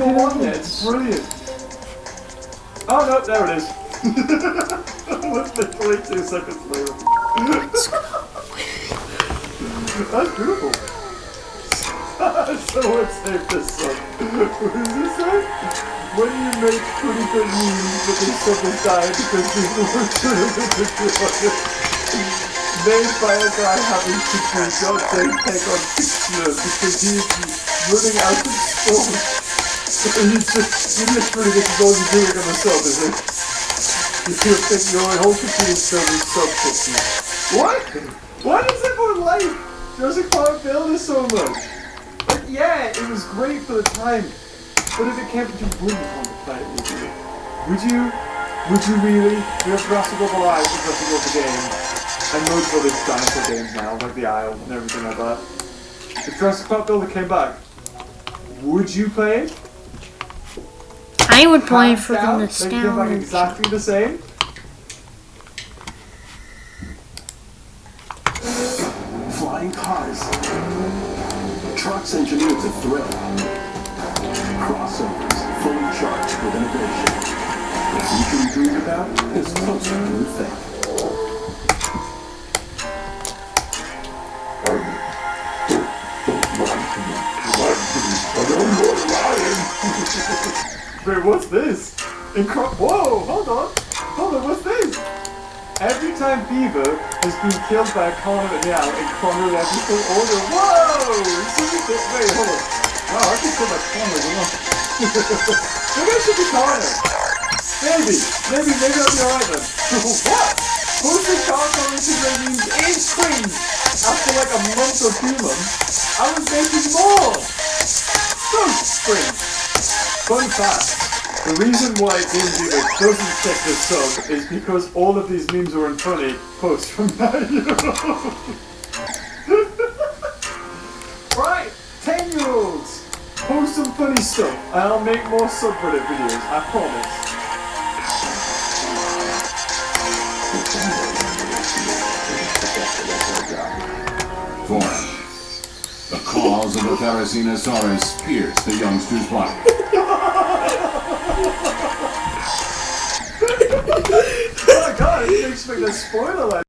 number one yet. It's brilliant. Oh no, there it is. Literally two seconds later. That's beautiful. so let's save this song. What does it say? When you make pretty good memes, but then someone died because people were too Made by a guy having to do God take take on picture because he's running out of spawn. And just, you is all you're doing on the sub, is it? You feel think your whole computer's filled with sub pictures. What? Why does everyone like Jurassic Park Builder so much? Like, yeah, it was great for the time, but if it came to you wouldn't want to play it, would you? Would you? Would you really? You have Jurassic World Alive and Jurassic World the game, and most of other dinosaur games now, like the Isle and everything like that. If Jurassic Park Builder came back, would you play it? I would play for the down, They came nostalgia. exactly the same. Flying cars. Trucks engineered to thrill. Crossovers fully charged with innovation. The future you dreamed about is closer than you think. Wait, what's this? Incro- Whoa, hold on. Hold on, what's this? Every time Beaver has been killed by a Connor now in chronological order. Whoa! Wait, hold on. Wow, I can kill by Connor as well. Maybe I should be Connor. Maybe. Maybe, maybe I'll be alright then. what? Posting car currency ratings increased after like a month two months. I was making more! So spring. Fun fact, the reason why Game Beaver doesn't check this sub is because all of these memes were funny posts from that year. right, 10 year olds, post some funny stuff and I'll make more subreddit videos, I promise. Foreign. Claws of the Therizinosaurus pierced the youngster's body. Oh my god, I didn't expect a spoiler